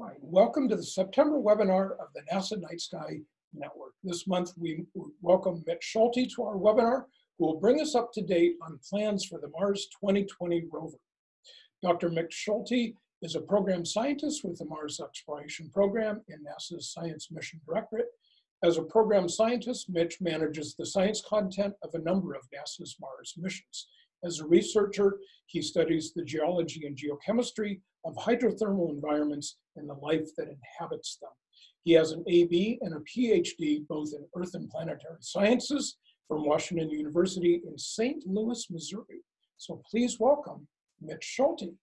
Welcome to the September webinar of the NASA Night Sky Network. This month, we welcome Mitch Schulte to our webinar, who will bring us up to date on plans for the Mars 2020 rover. Dr. Mitch Schulte is a program scientist with the Mars Exploration Program in NASA's Science Mission Directorate. As a program scientist, Mitch manages the science content of a number of NASA's Mars missions. As a researcher, he studies the geology and geochemistry of hydrothermal environments and the life that inhabits them. He has an AB and a PhD both in Earth and Planetary Sciences from Washington University in St. Louis, Missouri. So please welcome Mitch Schulte.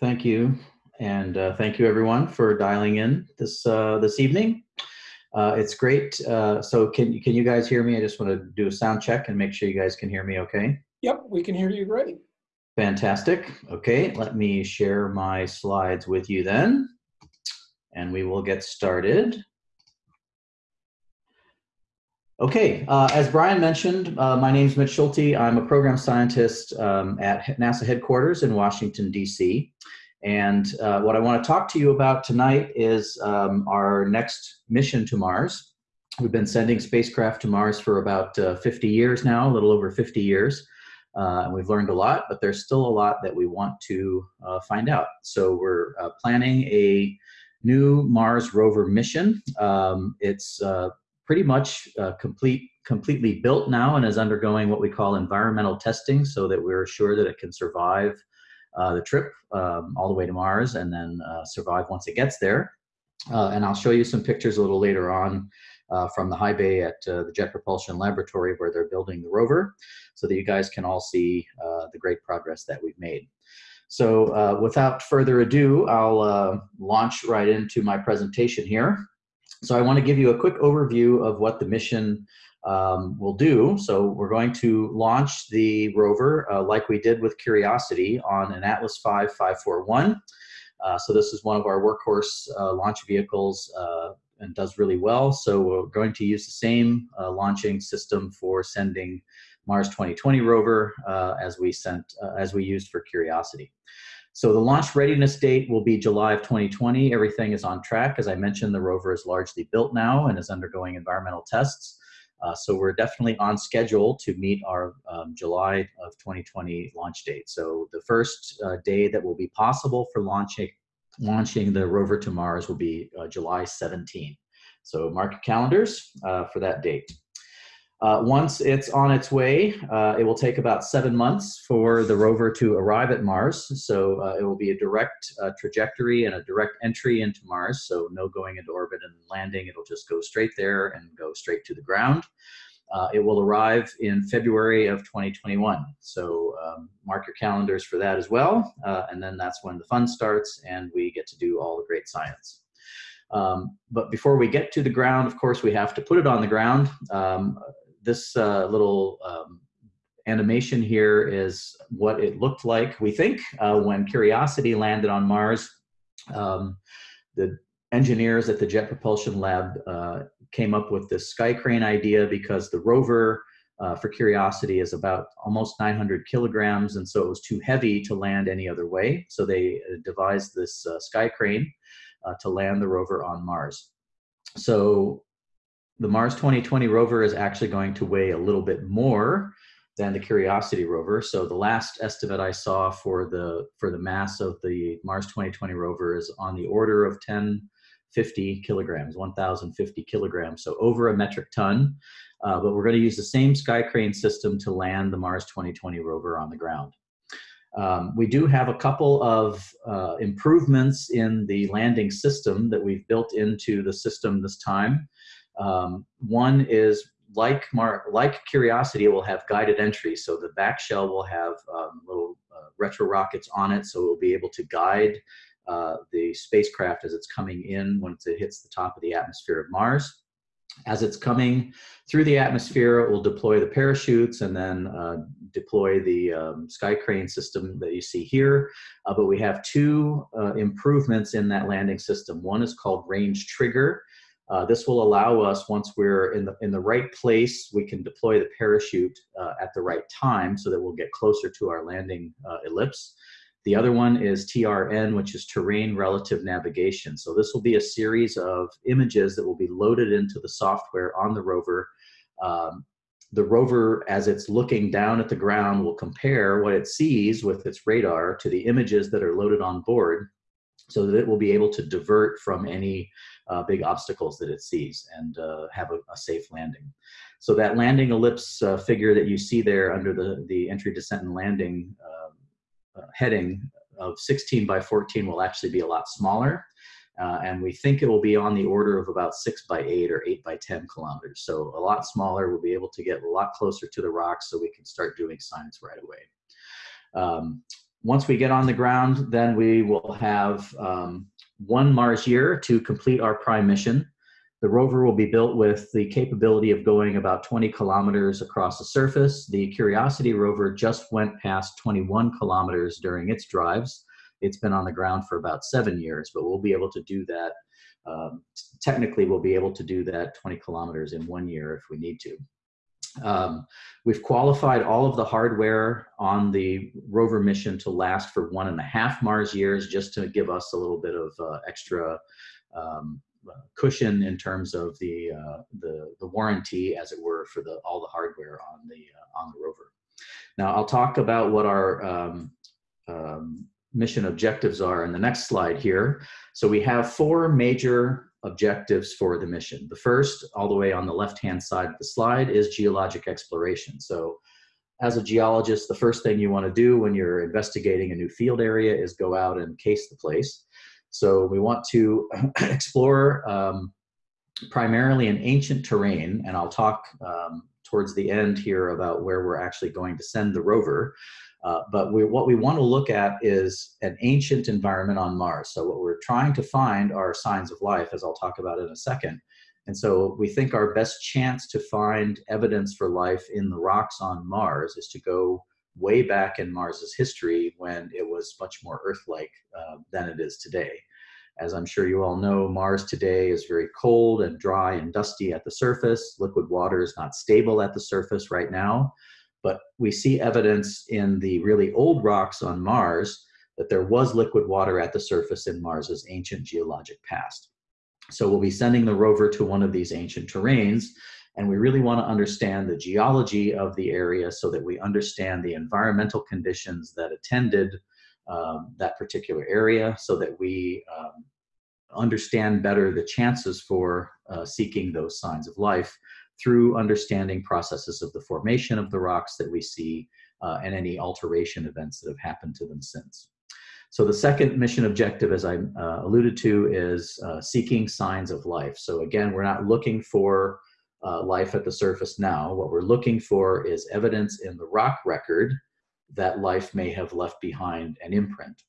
Thank you, and uh, thank you everyone for dialing in this uh, this evening. Uh, it's great. Uh, so can can you guys hear me? I just want to do a sound check and make sure you guys can hear me. Okay. Yep, we can hear you great. Fantastic. Okay, let me share my slides with you then, and we will get started. Okay, uh, as Brian mentioned, uh, my name is Mitch Schulte. I'm a program scientist um, at NASA headquarters in Washington, D.C. And uh, what I want to talk to you about tonight is um, our next mission to Mars. We've been sending spacecraft to Mars for about uh, 50 years now, a little over 50 years. Uh, and we've learned a lot, but there's still a lot that we want to uh, find out. So we're planning a new Mars rover mission. Um, it's pretty much uh, complete, completely built now and is undergoing what we call environmental testing so that we're sure that it can survive uh, the trip um, all the way to Mars and then uh, survive once it gets there. Uh, and I'll show you some pictures a little later on uh, from the high bay at uh, the Jet Propulsion Laboratory where they're building the rover so that you guys can all see the great progress that we've made. So without further ado, I'll launch right into my presentation here. So I want to give you a quick overview of what the mission um, will do. So we're going to launch the rover uh, like we did with Curiosity on an Atlas V 541. Uh, so this is one of our workhorse uh, launch vehicles uh, and does really well. So we're going to use the same uh, launching system for sending Mars 2020 rover uh, as we sent as we used for Curiosity. So the launch readiness date will be July of 2020. Everything is on track. As I mentioned, the rover is largely built now and is undergoing environmental tests. Uh, so we're definitely on schedule to meet our um, July of 2020 launch date. So the first uh, day that will be possible for launching, launching the rover to Mars will be uh, July 17. So mark your calendars uh, for that date. Uh, once it's on its way, uh, it will take about seven months for the rover to arrive at Mars. So uh, it will be a direct uh, trajectory and a direct entry into Mars. So no going into orbit and landing. It'll just go straight there and go straight to the ground. Uh, it will arrive in February of 2021. So um, mark your calendars for that as well. Uh, and then that's when the fun starts and we get to do all the great science. Um, but before we get to the ground, of course, we have to put it on the ground. Um, this uh, little um, animation here is what it looked like, we think, uh, when Curiosity landed on Mars. Um, the engineers at the Jet Propulsion Lab uh, came up with this sky crane idea because the rover uh, for Curiosity is about almost 900 kilograms, and so it was too heavy to land any other way. So they uh, devised this uh, sky crane to land the rover on Mars. So the Mars 2020 rover is actually going to weigh a little bit more than the Curiosity rover. So the last estimate I saw for the for the mass of the Mars 2020 rover is on the order of 1050 kilograms, 1050 kilograms, so over a metric ton. Uh, but we're going to use the same sky crane system to land the Mars 2020 rover on the ground. Um, we do have a couple of uh, improvements in the landing system that we've built into the system this time. Um, one is like Mar like Curiosity, it will have guided entry. So the back shell will have um, little uh, retro rockets on it, so it will be able to guide uh, the spacecraft as it's coming in once it hits the top of the atmosphere of Mars. As it's coming through the atmosphere, it will deploy the parachutes and then uh, deploy the um, sky crane system that you see here. Uh, but we have two uh, improvements in that landing system. One is called range trigger, Uh, this will allow us, once we're in the, in the right place, we can deploy the parachute uh, at the right time so that we'll get closer to our landing uh, ellipse. The other one is TRN, which is Terrain Relative Navigation. So this will be a series of images that will be loaded into the software on the rover. Um, the rover, as it's looking down at the ground, will compare what it sees with its radar to the images that are loaded on board so that it will be able to divert from any uh, big obstacles that it sees and uh, have a, a, safe landing. So that landing ellipse uh, figure that you see there under the, the entry, descent, and landing uh, uh, heading of 16 by 14 will actually be a lot smaller. Uh, and we think it will be on the order of about six by eight or eight by 10 kilometers. So a lot smaller, we'll be able to get a lot closer to the rocks so we can start doing science right away. Um, once we get on the ground, then we will have um, one Mars year to complete our prime mission. The rover will be built with the capability of going about 20 kilometers across the surface. The Curiosity rover just went past 21 kilometers during its drives. It's been on the ground for about seven years, but we'll be able to do that. Um, technically, we'll be able to do that 20 kilometers in one year if we need to. Um, we've qualified all of the hardware on the rover mission to last for one and a half Mars years, just to give us a little bit of uh, extra um, cushion in terms of the, uh, the, the warranty, as it were, for the all the hardware on the uh, on the rover. Now I'll talk about what our um, um mission objectives are in the next slide here. So we have four major objectives for the mission. The first, all the way on the left-hand side of the slide, is geologic exploration. So as a geologist, the first thing you want to do when you're investigating a new field area is go out and case the place. So we want to explore um, primarily an ancient terrain, and I'll talk um, towards the end here about where we're actually going to send the rover. Uh, but we, what we want to look at is an ancient environment on Mars. So what we're trying to find are signs of life, as I'll talk about in a second. And so we think our best chance to find evidence for life in the rocks on Mars is to go way back in Mars's history when it was much more Earth-like uh, than it is today. As I'm sure you all know, Mars today is very cold and dry and dusty at the surface. Liquid water is not stable at the surface right now. But we see evidence in the really old rocks on Mars that there was liquid water at the surface in Mars's ancient geologic past. So we'll be sending the rover to one of these ancient terrains, and we really want to understand the geology of the area so that we understand the environmental conditions that attended um, that particular area so that we um, understand better the chances for uh, seeking those signs of life through understanding processes of the formation of the rocks that we see uh, and any alteration events that have happened to them since. So the second mission objective, as I uh, alluded to, is uh, seeking signs of life. So again, we're not looking for uh, life at the surface now. What we're looking for is evidence in the rock record that life may have left behind an imprint.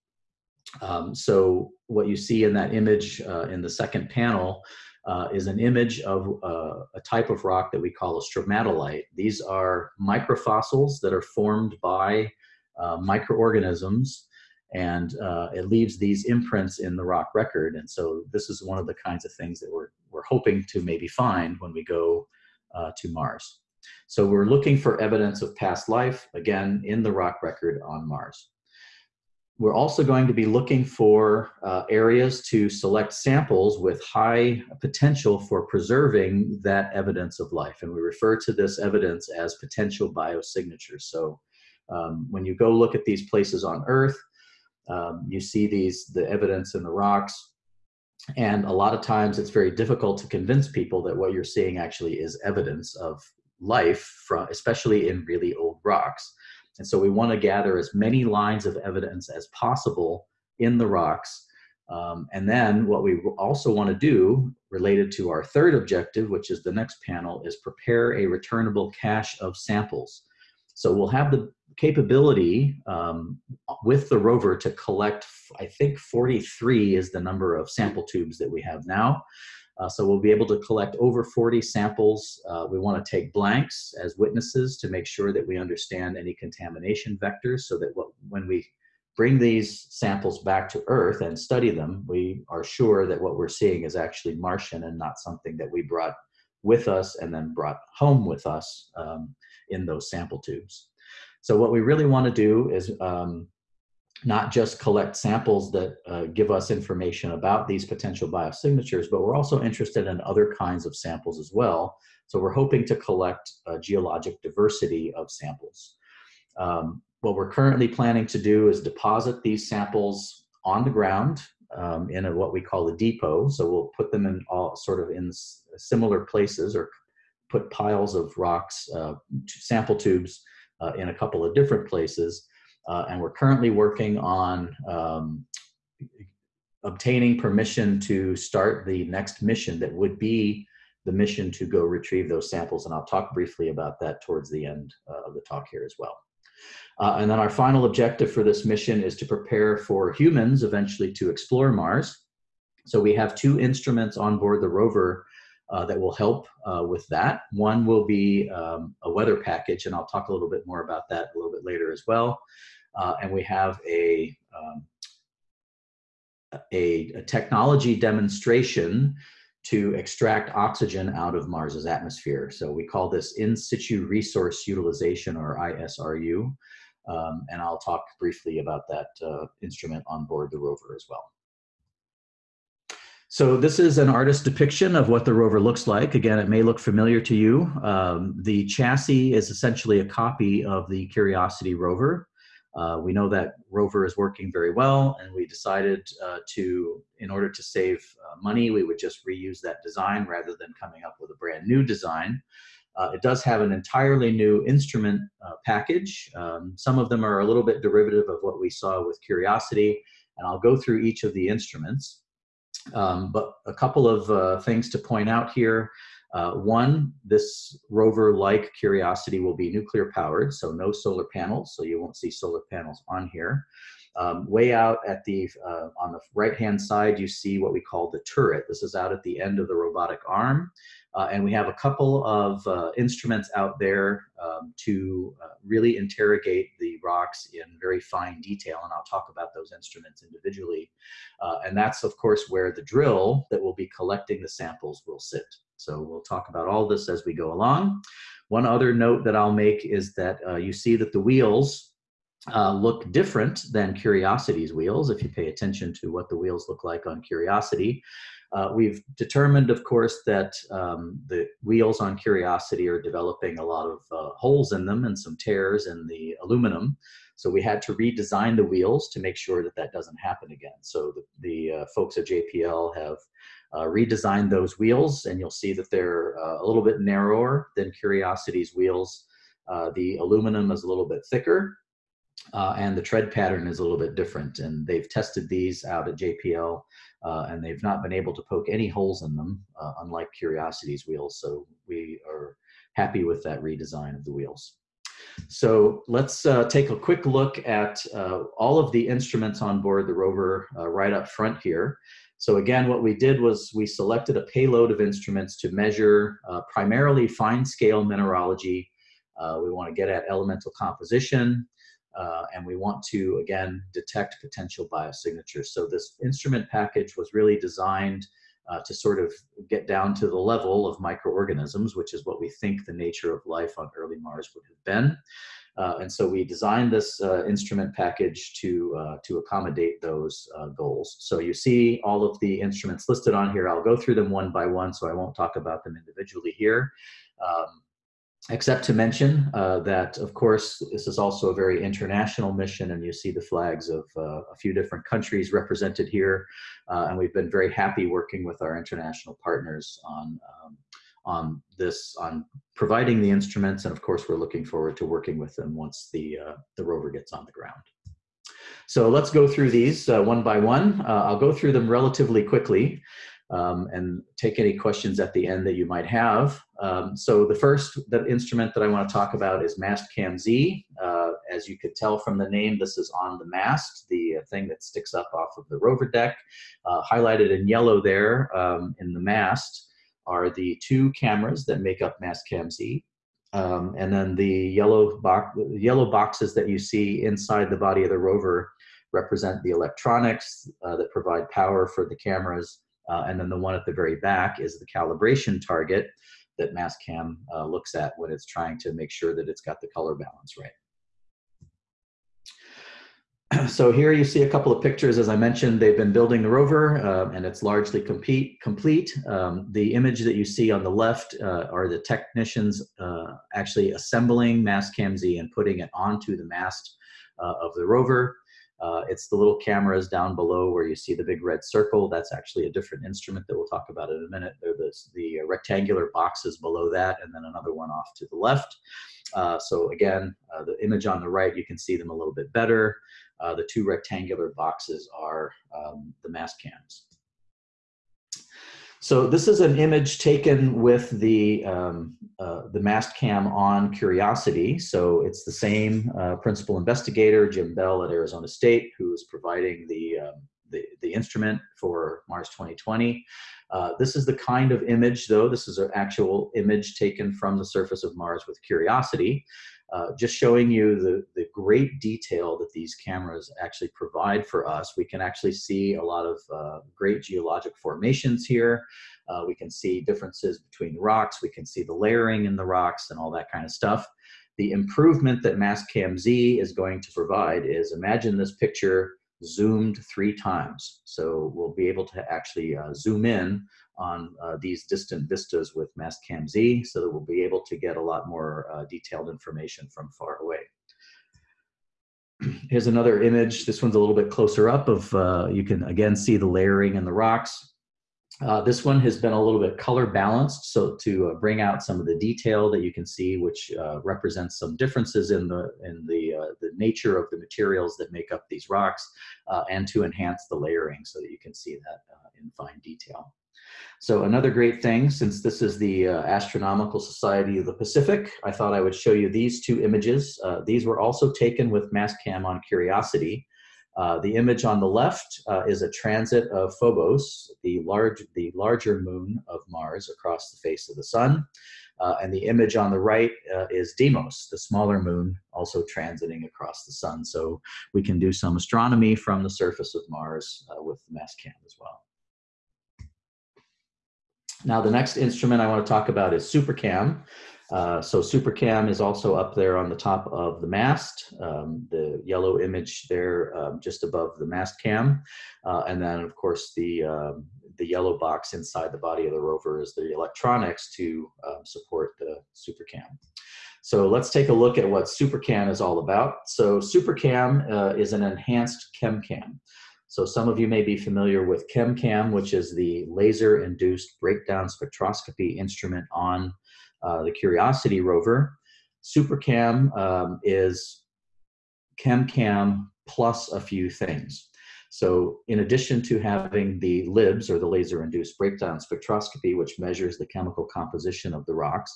Um, so what you see in that image uh, in the second panel uh, is an image of uh, a type of rock that we call a stromatolite. These are microfossils that are formed by uh, microorganisms and uh, it leaves these imprints in the rock record. And so this is one of the kinds of things that we're, we're hoping to maybe find when we go uh, to Mars. So we're looking for evidence of past life, again, in the rock record on Mars. We're also going to be looking for uh, areas to select samples with high potential for preserving that evidence of life. And we refer to this evidence as potential biosignatures. So um, when you go look at these places on Earth, um, you see these the evidence in the rocks. And a lot of times it's very difficult to convince people that what you're seeing actually is evidence of life, from, especially in really old rocks. And so we want to gather as many lines of evidence as possible in the rocks. Um, and then what we also want to do related to our third objective, which is the next panel, is prepare a returnable cache of samples. So we'll have the capability um, with the rover to collect, I think 43 is the number of sample tubes that we have now. Uh, so we'll be able to collect over 40 samples. Uh, we want to take blanks as witnesses to make sure that we understand any contamination vectors so that what, when we bring these samples back to Earth and study them, we are sure that what we're seeing is actually Martian and not something that we brought with us and then brought home with us um, in those sample tubes. So what we really want to do is um, not just collect samples that uh, give us information about these potential biosignatures, but we're also interested in other kinds of samples as well. So we're hoping to collect a geologic diversity of samples. Um, what we're currently planning to do is deposit these samples on the ground um, in a, what we call a depot. So we'll put them in all sort of in similar places or put piles of rocks, uh, sample tubes uh, in a couple of different places. Uh, and we're currently working on um, obtaining permission to start the next mission that would be the mission to go retrieve those samples. And I'll talk briefly about that towards the end uh, of the talk here as well. Uh, and then our final objective for this mission is to prepare for humans eventually to explore Mars. So we have two instruments on board the rover uh, that will help uh, with that. One will be um, a weather package, and I'll talk a little bit more about that a little bit later as well. Uh, and we have a, um, a, a technology demonstration to extract oxygen out of Mars's atmosphere. So we call this in situ resource utilization or ISRU. Um, and I'll talk briefly about that uh, instrument on board the rover as well. So this is an artist depiction of what the rover looks like. Again, it may look familiar to you. Um, the chassis is essentially a copy of the Curiosity rover. Uh, we know that rover is working very well and we decided uh, to, in order to save uh, money, we would just reuse that design rather than coming up with a brand new design. Uh, it does have an entirely new instrument uh, package. Um, some of them are a little bit derivative of what we saw with Curiosity, and I'll go through each of the instruments. Um, but a couple of uh, things to point out here. Uh, one, this rover, like Curiosity, will be nuclear powered, so no solar panels, so you won't see solar panels on here. Um, way out at the, uh, on the right-hand side, you see what we call the turret. This is out at the end of the robotic arm. Uh, and we have a couple of uh, instruments out there um, to uh, really interrogate the rocks in very fine detail, and I'll talk about those instruments individually. Uh, and that's, of course, where the drill that will be collecting the samples will sit. So we'll talk about all this as we go along. One other note that I'll make is that uh, you see that the wheels uh, look different than Curiosity's wheels, if you pay attention to what the wheels look like on Curiosity. Uh, we've determined, of course, that um, the wheels on Curiosity are developing a lot of uh, holes in them and some tears in the aluminum. So we had to redesign the wheels to make sure that that doesn't happen again. So the, the uh, folks at JPL have uh, redesigned those wheels and you'll see that they're uh, a little bit narrower than Curiosity's wheels. Uh, the aluminum is a little bit thicker uh, and the tread pattern is a little bit different. And they've tested these out at JPL, uh, and they've not been able to poke any holes in them, unlike Curiosity's wheels. So we are happy with that redesign of the wheels. So let's uh, take a quick look at uh, all of the instruments on board the rover uh, right up front here. So again, what we did was we selected a payload of instruments to measure primarily fine scale mineralogy. we want to get at elemental composition, uh, and we want to, again, detect potential biosignatures. So this instrument package was really designed uh, to sort of get down to the level of microorganisms, which is what we think the nature of life on early Mars would have been. Uh, and so we designed this uh, instrument package to, uh, to accommodate those uh, goals. So you see all of the instruments listed on here. I'll go through them one by one, so I won't talk about them individually here. Um, except to mention uh, that, of course, this is also a very international mission, and you see the flags of uh, a few different countries represented here. Uh, and we've been very happy working with our international partners on, um, on this, on providing the instruments. And of course, we're looking forward to working with them once the, uh, the rover gets on the ground. So let's go through these uh, one by one. Uh, I'll go through them relatively quickly um, and take any questions at the end that you might have. Um, so the first the instrument that I want to talk about is Mastcam Z. Uh, as you could tell from the name, this is on the mast, the uh, thing that sticks up off of the rover deck. Uh, highlighted in yellow there um, in the mast are the two cameras that make up Mastcam Z. Um, and then the yellow, box, yellow boxes that you see inside the body of the rover represent the electronics uh, that provide power for the cameras. Uh, and then the one at the very back is the calibration target that Mastcam uh, looks at when it's trying to make sure that it's got the color balance right. So here you see a couple of pictures. As I mentioned, they've been building the rover uh, and it's largely complete. Um, the image that you see on the left uh, are the technicians uh, actually assembling Mastcam Z and putting it onto the mast uh, of the rover. Uh, it's the little cameras down below where you see the big red circle. That's actually a different instrument that we'll talk about in a minute. They're the, the rectangular boxes below that and then another one off to the left. Uh, so again, uh, the image on the right, you can see them a little bit better. Uh, the two rectangular boxes are um, the Mastcams. So this is an image taken with the, um, uh, the Mastcam on Curiosity. So it's the same uh, principal investigator, Jim Bell at Arizona State, who is providing the, um, the, the, instrument for Mars 2020. Uh, this is the kind of image, though, this is an actual image taken from the surface of Mars with Curiosity. Uh, just showing you the, the great detail that these cameras actually provide for us. We can actually see a lot of uh, great geologic formations here. Uh, we can see differences between rocks. We can see the layering in the rocks and all that kind of stuff. The improvement that Mastcam Z is going to provide is imagine this picture zoomed three times. So we'll be able to actually uh, zoom in on uh, these distant vistas with Mastcam Z so that we'll be able to get a lot more uh, detailed information from far away. Here's another image. This one's a little bit closer up of, uh, you can again see the layering in the rocks. Uh, this one has been a little bit color balanced, so to uh, bring out some of the detail that you can see, which uh, represents some differences in the in the the nature of the materials that make up these rocks, and to enhance the layering so that you can see that in fine detail. So another great thing, since this is the Astronomical Society of the Pacific, I thought I would show you these two images. these were also taken with Mastcam on Curiosity. Uh, the image on the left uh, is a transit of Phobos, the, large, the larger moon of Mars across the face of the sun. Uh, and the image on the right uh, is Deimos, the smaller moon, also transiting across the sun. So we can do some astronomy from the surface of Mars uh, with the Mastcam as well. Now the next instrument I want to talk about is SuperCam. Uh, so SuperCam is also up there on the top of the mast, um, the yellow image there um, just above the mast cam. Uh, and then of course the, um, the yellow box inside the body of the rover is the electronics to um, support the SuperCam. So let's take a look at what SuperCam is all about. So SuperCam uh, is an enhanced ChemCam. So some of you may be familiar with ChemCam, which is the laser-induced breakdown spectroscopy instrument on uh, the Curiosity rover. SuperCam um, is ChemCam plus a few things. So in addition to having the LIBS, or the laser-induced breakdown spectroscopy, which measures the chemical composition of the rocks,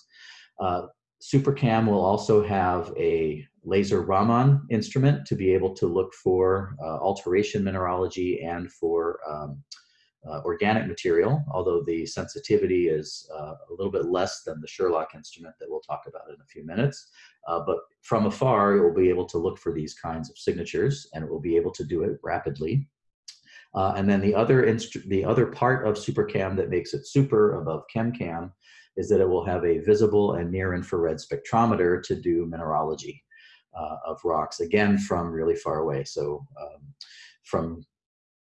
uh, SuperCam will also have a laser Raman instrument to be able to look for uh, alteration mineralogy and for um, uh, organic material, although the sensitivity is uh, a little bit less than the SHERLOC instrument that we'll talk about in a few minutes. Uh, but from afar, it will be able to look for these kinds of signatures and it will be able to do it rapidly. Uh, and then the other, the other part of SuperCam that makes it super above ChemCam is that it will have a visible and near infrared spectrometer to do mineralogy uh, of rocks, again, from really far away. So um, from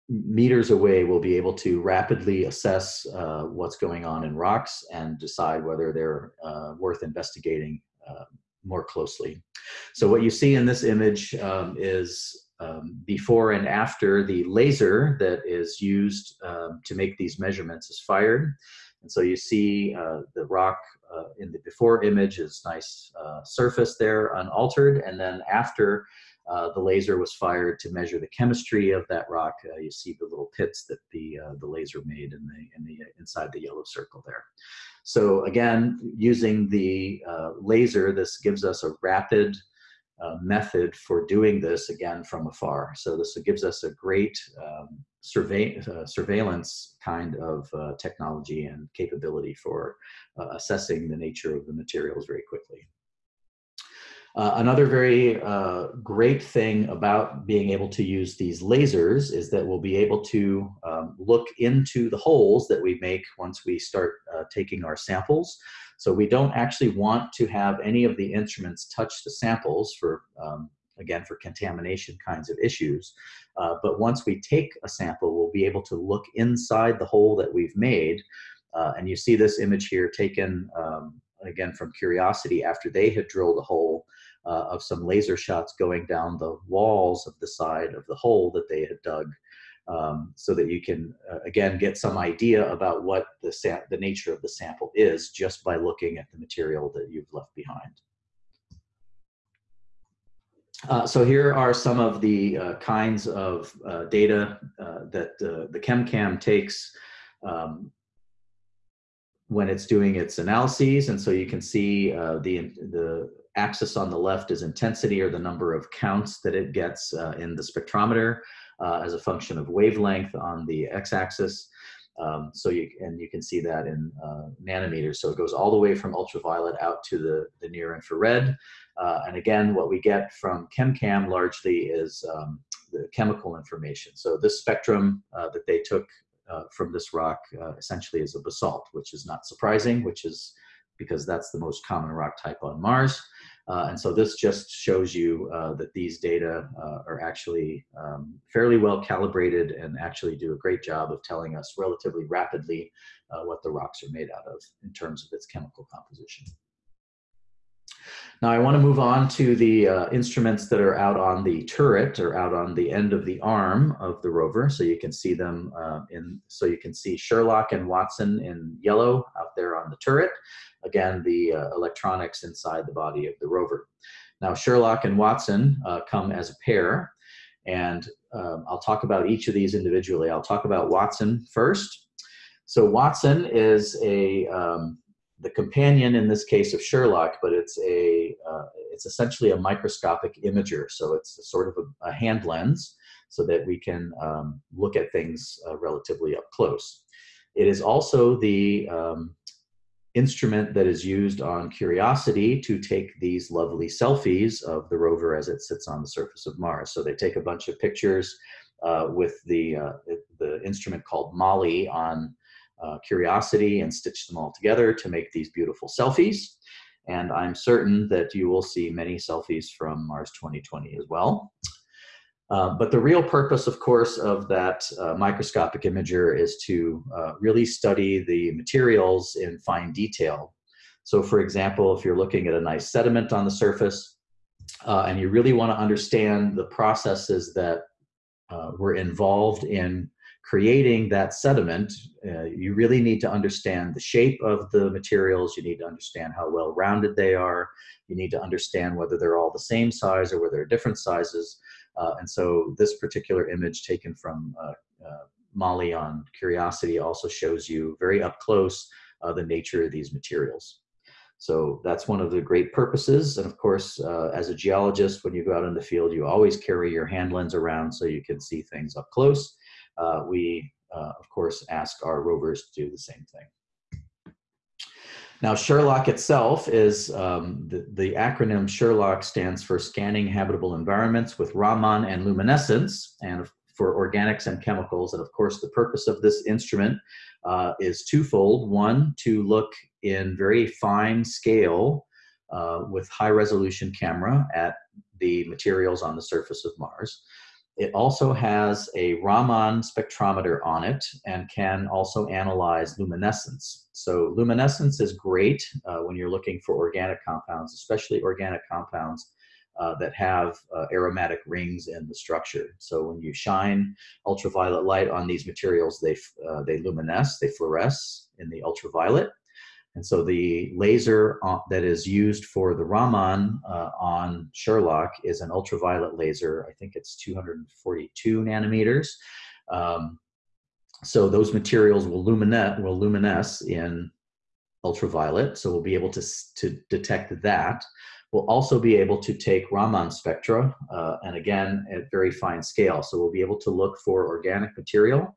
meters away we'll be able to rapidly assess uh, what's going on in rocks and decide whether they're uh, worth investigating uh, more closely. So what you see in this image um, is um, before and after the laser that is used um, to make these measurements is fired. And so you see uh, the rock uh, in the before image is nice uh, surface there unaltered and then after uh, the laser was fired to measure the chemistry of that rock. Uh, you see the little pits that the uh, the laser made in the in the inside the yellow circle there. So again, using the laser, this gives us a rapid method for doing this again from afar. So this gives us a great um, survey, surveillance kind of technology and capability for assessing the nature of the materials very quickly. Uh, another very uh, great thing about being able to use these lasers is that we'll be able to um, look into the holes that we make once we start uh, taking our samples. So we don't actually want to have any of the instruments touch the samples for, um, again, for contamination kinds of issues. Uh, but once we take a sample, we'll be able to look inside the hole that we've made. Uh, and you see this image here taken, um, again, from Curiosity after they had drilled a hole uh, of some laser shots going down the walls of the side of the hole that they had dug um, so that you can, uh, again, get some idea about what the, the nature of the sample is just by looking at the material that you've left behind. Uh, so here are some of the uh, kinds of uh, data uh, that uh, the ChemCam takes um, when it's doing its analyses. And so you can see the, the axis on the left is intensity or the number of counts that it gets in the spectrometer as a function of wavelength on the x-axis. Um, so you and you can see that in uh, nanometers. So it goes all the way from ultraviolet out to the, the near infrared. Uh, and again, what we get from ChemCam largely is um, the chemical information. So this spectrum uh, that they took uh, from this rock essentially is a basalt, which is not surprising, which is because that's the most common rock type on Mars. Uh, and so this just shows you uh, that these data uh, are actually um, fairly well calibrated and actually do a great job of telling us relatively rapidly uh, what the rocks are made out of in terms of its chemical composition. Now I want to move on to the uh, instruments that are out on the turret or out on the end of the arm of the rover. So you can see them uh, in, so you can see SHERLOC and Watson in yellow out there on the turret again, the uh, electronics inside the body of the rover. Now, SHERLOC and Watson uh, come as a pair, and um, I'll talk about each of these individually. I'll talk about Watson first. So Watson is a um, the companion in this case of SHERLOC, but it's a uh, it's essentially a microscopic imager. So it's sort of a, a, hand lens so that we can um, look at things uh, relatively up close. It is also the um, instrument that is used on Curiosity to take these lovely selfies of the rover as it sits on the surface of Mars. So they take a bunch of pictures uh, with the, uh, the instrument called MAHLI on uh, Curiosity and stitch them all together to make these beautiful selfies. And I'm certain that you will see many selfies from Mars 2020 as well. Uh, but the real purpose, of course, of that uh, microscopic imager is to uh, really study the materials in fine detail. So for example, if you're looking at a nice sediment on the surface uh, and you really want to understand the processes that uh, were involved in creating that sediment, you really need to understand the shape of the materials, you need to understand how well rounded they are, you need to understand whether they're all the same size or whether they're different sizes. Uh, and so this particular image taken from uh, uh, MAHLI on Curiosity also shows you very up close the nature of these materials. So that's one of the great purposes. And of course, uh, as a geologist, when you go out in the field, you always carry your hand lens around so you can see things up close. Uh, we, uh, of course, ask our rovers to do the same thing. Now, SHERLOC itself is, um, the, the, acronym SHERLOC stands for Scanning Habitable Environments with Raman and Luminescence, and for organics and chemicals. And of course, the purpose of this instrument uh, is twofold. One, to look in very fine scale uh, with high resolution camera at the materials on the surface of Mars. It also has a Raman spectrometer on it and can also analyze luminescence. So luminescence is great uh, when you're looking for organic compounds, especially organic compounds uh, that have uh, aromatic rings in the structure. So when you shine ultraviolet light on these materials, they, uh, they luminesce, they fluoresce in the ultraviolet. And so the laser uh, that is used for the Raman uh, on SHERLOC is an ultraviolet laser. I think it's 242 nanometers. Um, so those materials will, luminesce, will luminesce in ultraviolet. So we'll be able to, to detect that. We'll also be able to take Raman spectra, uh, and again, at very fine scale. So we'll be able to look for organic material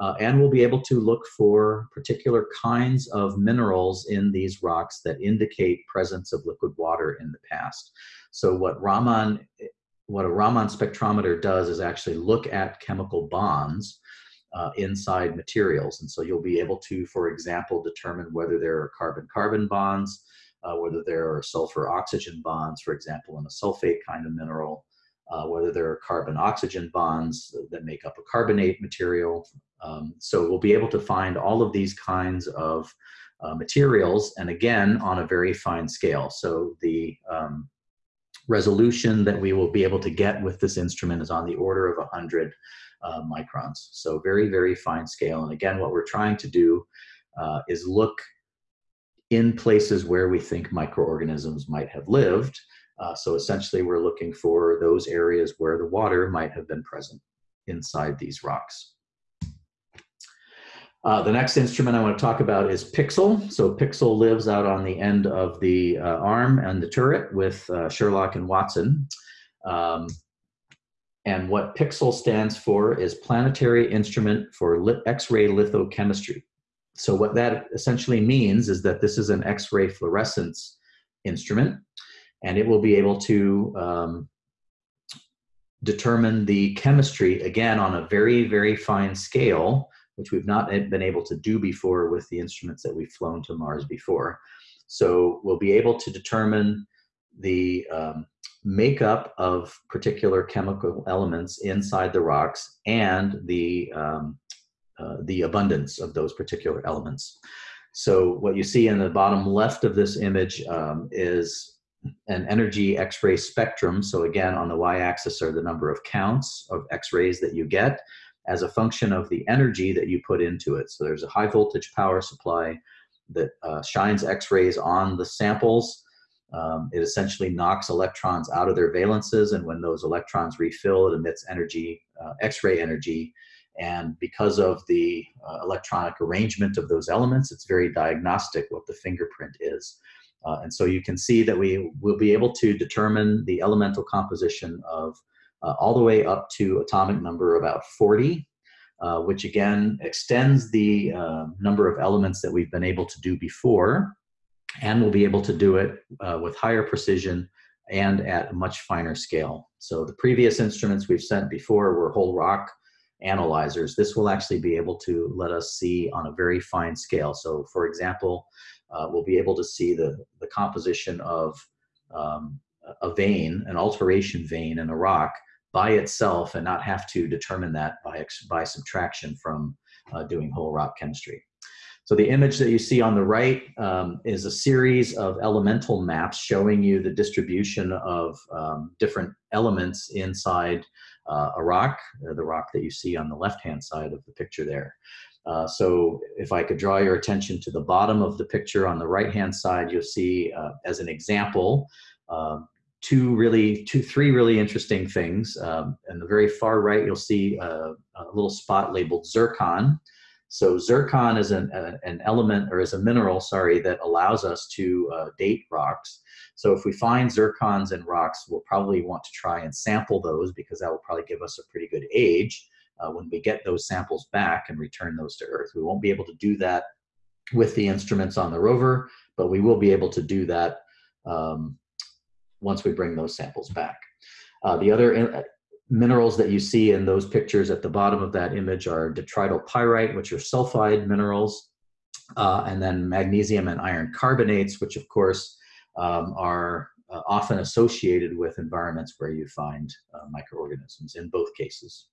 uh, and we'll be able to look for particular kinds of minerals in these rocks that indicate presence of liquid water in the past. So what Raman, what a Raman spectrometer does is actually look at chemical bonds uh, inside materials. And so you'll be able to, for example, determine whether there are carbon-carbon bonds, uh, whether there are sulfur-oxygen bonds, for example, in a sulfate kind of mineral, uh, whether there are carbon-oxygen bonds that make up a carbonate material. Um, so we'll be able to find all of these kinds of uh, materials, and again, on a very fine scale. So the um, resolution that we will be able to get with this instrument is on the order of 100 uh, microns. So very, very fine scale. And again, what we're trying to do uh, is look in places where we think microorganisms might have lived. Uh, so essentially, we're looking for those areas where the water might have been present inside these rocks. Uh, the next instrument I want to talk about is PIXL. So PIXL lives out on the end of the uh, arm and the turret with uh, SHERLOC and Watson. Um, and what PIXL stands for is Planetary Instrument for X-ray Lithochemistry. So what that essentially means is that this is an X-ray fluorescence instrument, and it will be able to um, determine the chemistry, again, on a very, very fine scale, which we've not been able to do before with the instruments that we've flown to Mars before. So we'll be able to determine the um, makeup of particular chemical elements inside the rocks and the, um, uh, the abundance of those particular elements. So what you see in the bottom left of this image um, is an energy X-ray spectrum. So again, on the y-axis are the number of counts of X-rays that you get as a function of the energy that you put into it. So there's a high voltage power supply that uh, shines X-rays on the samples um, it essentially knocks electrons out of their valences, and when those electrons refill, it emits energy, uh, X-ray energy. And because of the uh, electronic arrangement of those elements, it's very diagnostic what the fingerprint is. Uh, and so you can see that we will be able to determine the elemental composition of uh, all the way up to atomic number about 40, uh, which again extends the uh, number of elements that we've been able to do before and we'll be able to do it uh, with higher precision and at a much finer scale. So the previous instruments we've sent before were whole rock analyzers. This will actually be able to let us see on a very fine scale. So for example, uh, we'll be able to see the, the composition of um, a vein, an alteration vein in a rock by itself and not have to determine that by, by subtraction from uh, doing whole rock chemistry. So the image that you see on the right um, is a series of elemental maps showing you the distribution of um, different elements inside uh, a rock, uh, the rock that you see on the left-hand side of the picture there. Uh, so if I could draw your attention to the bottom of the picture on the right-hand side, you'll see uh, as an example, um, two really, two, three really interesting things. Um, the very far right, you'll see a, uh, a little spot labeled zircon. So zircon is an, uh, an element or is a mineral, sorry, that allows us to uh, date rocks. So if we find zircons in rocks, we'll probably want to try and sample those because that will probably give us a pretty good age uh, when we get those samples back and return those to Earth. We won't be able to do that with the instruments on the rover, but we will be able to do that um, once we bring those samples back. Uh, the other uh, minerals that you see in those pictures at the bottom of that image are detrital pyrite, which are sulfide minerals, uh, and then magnesium and iron carbonates, which of course um, are uh, often associated with environments where you find uh, microorganisms in both cases.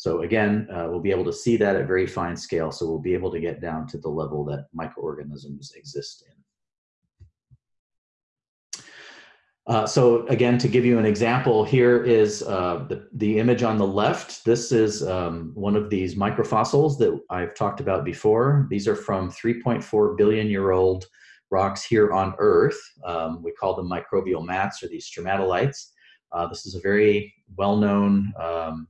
So again, uh, we'll be able to see that at very fine scale, so we'll be able to get down to the level that microorganisms exist in. Uh, so again, to give you an example, here is uh, the, the image on the left. This is um, one of these microfossils that I've talked about before. These are from 3.4 billion year old rocks here on Earth. Um, we call them microbial mats or these stromatolites. Uh, this is a very well-known um,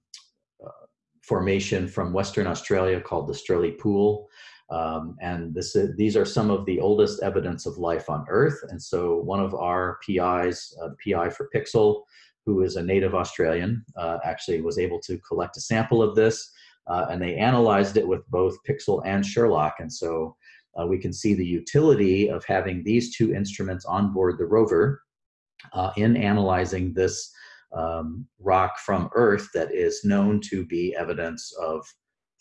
formation from Western Australia called the Strelley Pool. Um, and this is, these are some of the oldest evidence of life on Earth. And so one of our PIs, uh, PI for PIXL, who is a native Australian, uh, actually was able to collect a sample of this. Uh, and they analyzed it with both PIXL and SHERLOC. And so uh, we can see the utility of having these two instruments on board the rover uh, in analyzing this um, rock from Earth that is known to be evidence of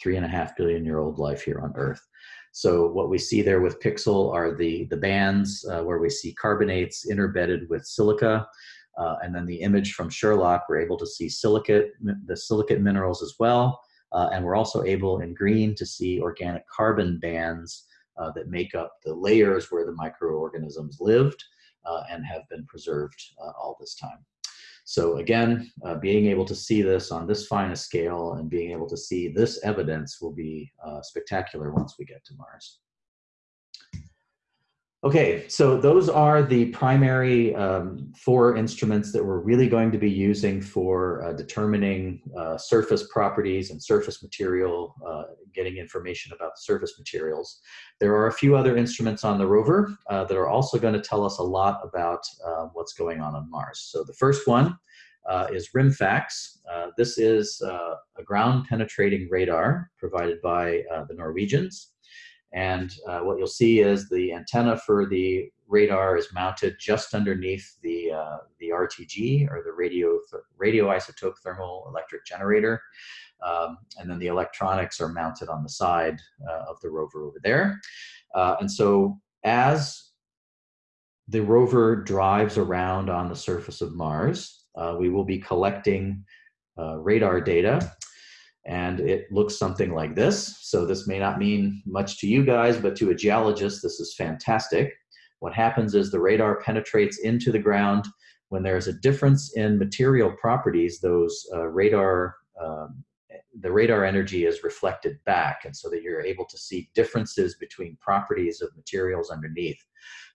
three and a half billion year old life here on Earth. So what we see there with PIXL are the, the bands uh, where we see carbonates interbedded with silica. Uh, and then the image from SHERLOC, we're able to see silicate, the silicate minerals as well. Uh, and we're also able in green to see organic carbon bands uh, that make up the layers where the microorganisms lived uh, and have been preserved uh, all this time. So again, uh, being able to see this on this fine a scale and being able to see this evidence will be uh, spectacular once we get to Mars. Okay, so those are the primary um, four instruments that we're really going to be using for uh, determining uh, surface properties and surface material, uh, getting information about surface materials. There are a few other instruments on the rover uh, that are also going to tell us a lot about uh, what's going on on Mars. So the first one uh, is RIMFAX. this is a ground penetrating radar provided by the Norwegians. And uh, what you'll see is the antenna for the radar is mounted just underneath the, uh, the RTG or the radio, th radioisotope thermal electric generator. Um, and then the electronics are mounted on the side uh, of the rover over there. Uh, and so as the rover drives around on the surface of Mars, uh, we will be collecting uh, radar data and it looks something like this. So this may not mean much to you guys, but to a geologist, this is fantastic. What happens is the radar penetrates into the ground. When there's a difference in material properties, those uh, radar, um, the radar energy is reflected back, and so that you're able to see differences between properties of materials underneath.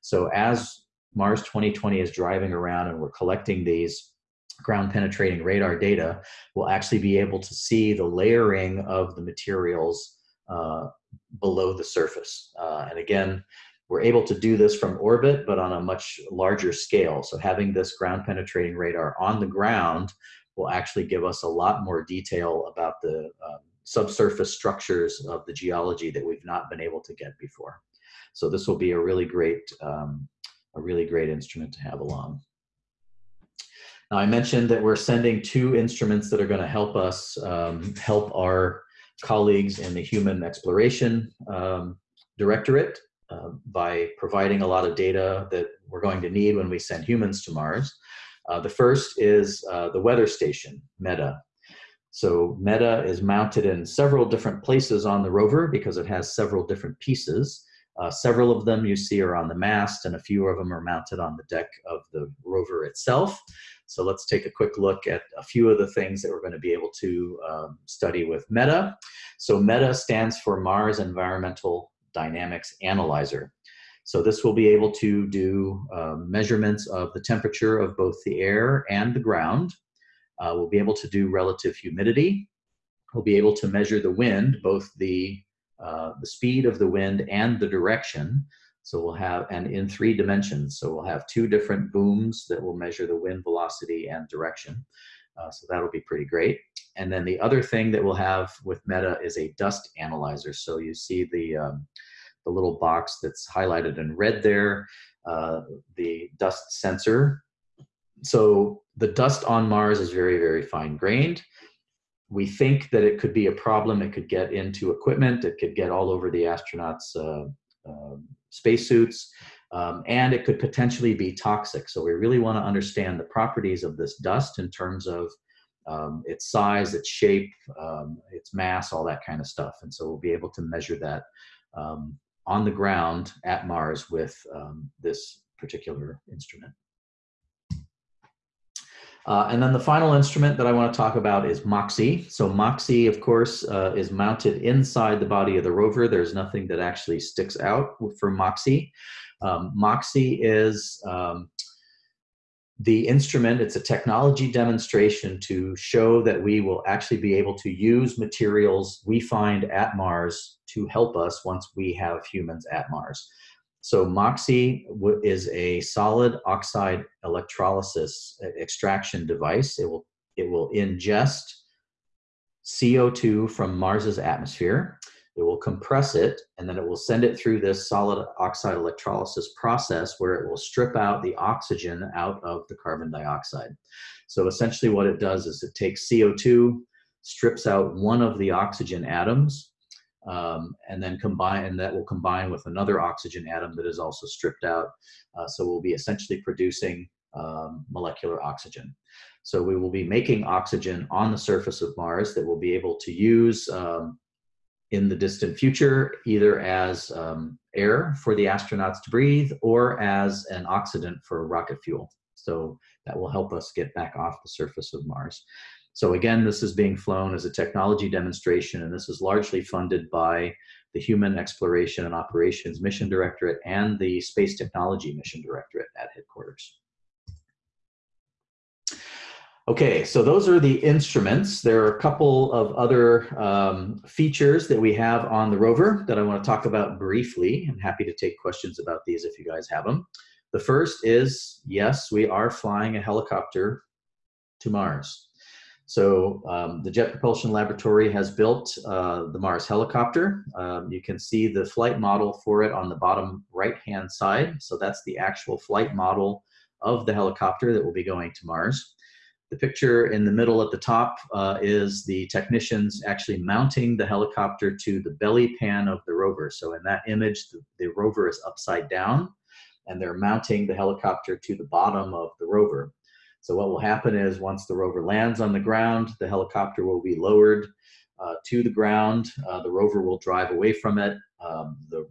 So as Mars 2020 is driving around and we're collecting these ground penetrating radar data, we'll actually be able to see the layering of the materials uh, below the surface. Uh, and again, we're able to do this from orbit, but on a much larger scale. So having this ground penetrating radar on the ground will actually give us a lot more detail about the um, subsurface structures of the geology that we've not been able to get before. So this will be a really great, um, a really great instrument to have along. Now I mentioned that we're sending two instruments that are going to help us um, help our colleagues in the Human Exploration um, Directorate uh, by providing a lot of data that we're going to need when we send humans to Mars. Uh, the first is uh, the weather station, MEDA. So MEDA is mounted in several different places on the rover because it has several different pieces. Uh, several of them you see are on the mast and a few of them are mounted on the deck of the rover itself. So let's take a quick look at a few of the things that we're going to be able to um, study with MEDA. So MEDA stands for Mars Environmental Dynamics Analyzer. So this will be able to do uh, measurements of the temperature of both the air and the ground. Uh, we'll be able to do relative humidity. We'll be able to measure the wind, both the, uh, the speed of the wind and the direction. So we'll have, and in three dimensions. So we'll have two different booms that will measure the wind velocity and direction. Uh, so that'll be pretty great. And then the other thing that we'll have with MEDA is a dust analyzer. So you see the, um, the little box that's highlighted in red there, uh, the dust sensor. So the dust on Mars is very, very fine grained. We think that it could be a problem. It could get into equipment. It could get all over the astronauts' uh, um, spacesuits, um, and it could potentially be toxic. So we really want to understand the properties of this dust in terms of um, its size, its shape, um, its mass, all that kind of stuff. And so we'll be able to measure that um, on the ground at Mars with um, this particular instrument. Uh, and then the final instrument that I want to talk about is MOXIE. So MOXIE, of course, uh, is mounted inside the body of the rover. There's nothing that actually sticks out for MOXIE. Um, MOXIE is um, the instrument, it's a technology demonstration to show that we will actually be able to use materials we find at Mars to help us once we have humans at Mars. So MOXIE is a solid oxide electrolysis extraction device. It will, it will ingest CO2 from Mars's atmosphere. It will compress it, and then it will send it through this solid oxide electrolysis process where it will strip out the oxygen out of the carbon dioxide. So essentially what it does is it takes CO2, strips out one of the oxygen atoms, um, and then combine, and that will combine with another oxygen atom that is also stripped out. Uh, so we'll be essentially producing um, molecular oxygen. So we will be making oxygen on the surface of Mars that we'll be able to use um, in the distant future, either as um, air for the astronauts to breathe or as an oxidant for rocket fuel. So that will help us get back off the surface of Mars. So again, this is being flown as a technology demonstration, and this is largely funded by the Human Exploration and Operations Mission Directorate and the Space Technology Mission Directorate at headquarters. Okay, so those are the instruments. There are a couple of other um, features that we have on the rover that I want to talk about briefly. I'm happy to take questions about these if you guys have them. The first is, yes, we are flying a helicopter to Mars. So um, the Jet Propulsion Laboratory has built uh, the Mars helicopter. Um, you can see the flight model for it on the bottom right-hand side. So that's the actual flight model of the helicopter that will be going to Mars. The picture in the middle at the top uh, is the technicians actually mounting the helicopter to the belly pan of the rover. So in that image, the, the rover is upside down and they're mounting the helicopter to the bottom of the rover. So what will happen is once the rover lands on the ground, the helicopter will be lowered uh, to the ground. Uh, the rover will drive away from it. Um, the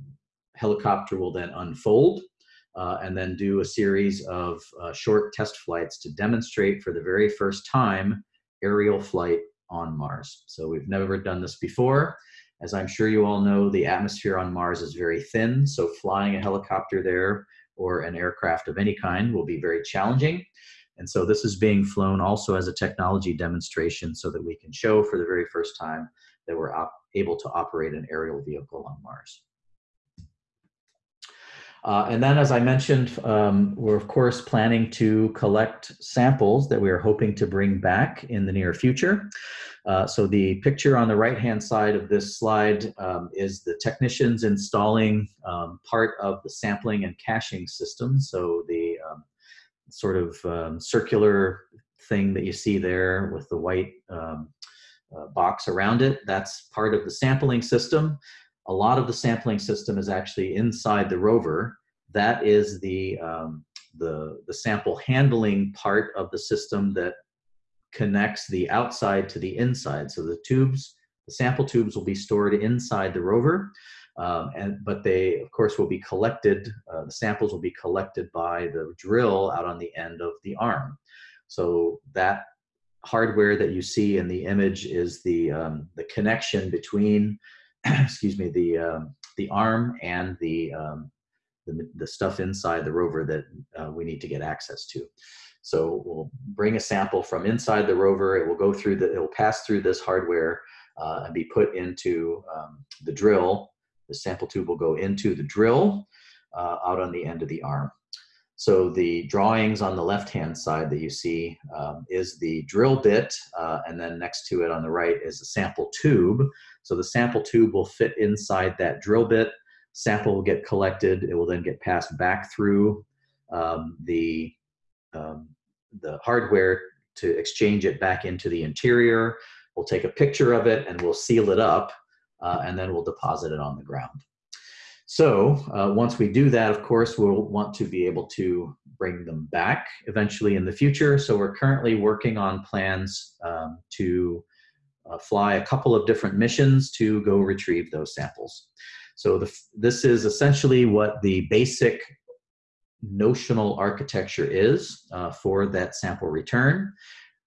helicopter will then unfold uh, and then do a series of uh, short test flights to demonstrate for the very first time aerial flight on Mars. So we've never done this before. As I'm sure you all know, the atmosphere on Mars is very thin, so flying a helicopter there or an aircraft of any kind will be very challenging. And so this is being flown also as a technology demonstration so that we can show for the very first time that we're able to operate an aerial vehicle on Mars. Uh, and then, as I mentioned, um, we're of course planning to collect samples that we are hoping to bring back in the near future. Uh, so the picture on the right-hand side of this slide um, is the technicians installing um, part of the sampling and caching system. So the sort of um, circular thing that you see there with the white um, uh, box around it. That's part of the sampling system. A lot of the sampling system is actually inside the rover. That is the, um, the, the sample handling part of the system that connects the outside to the inside. So the tubes, the sample tubes will be stored inside the rover. Um, and, but they, of course, will be collected, uh, the samples will be collected by the drill out on the end of the arm. So that hardware that you see in the image is the, um, the connection between, excuse me, the, um, the arm and the, um, the, the, stuff inside the rover that uh, we need to get access to. So we'll bring a sample from inside the rover, it will go through the, it will pass through this hardware uh, and be put into um, the drill the sample tube will go into the drill uh, out on the end of the arm. So the drawings on the left-hand side that you see um, is the drill bit, uh, and then next to it on the right is the sample tube. So the sample tube will fit inside that drill bit. Sample will get collected. It will then get passed back through um, the, um, the hardware to exchange it back into the interior. We'll take a picture of it and we'll seal it up uh, and then we'll deposit it on the ground. So uh, once we do that, of course, we'll want to be able to bring them back eventually in the future. So we're currently working on plans um, to uh, fly a couple of different missions to go retrieve those samples. So the, this is essentially what the basic notional architecture is uh, for that sample return.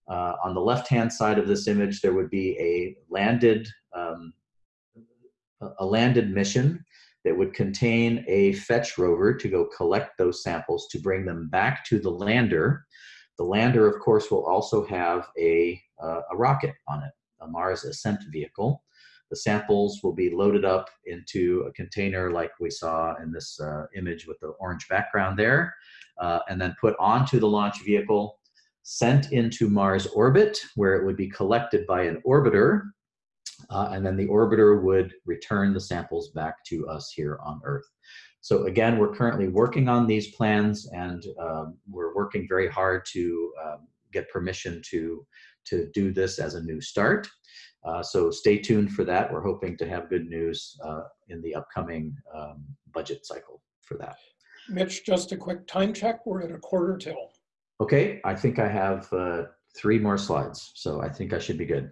Uh, on the left-hand side of this image, there would be a landed um, a landed mission that would contain a fetch rover to go collect those samples to bring them back to the lander. The lander, of course, will also have a, uh, a rocket on it, a Mars ascent vehicle. The samples will be loaded up into a container like we saw in this uh, image with the orange background there, uh, and then put onto the launch vehicle, sent into Mars orbit, where it would be collected by an orbiter uh, and then the orbiter would return the samples back to us here on Earth. So again, we're currently working on these plans and um, we're working very hard to um, get permission to, to do this as a new start. Uh, so stay tuned for that. We're hoping to have good news uh, in the upcoming um, budget cycle for that. Mitch, just a quick time check. We're at a quarter till. Okay, I think I have uh, three more slides, so I think I should be good.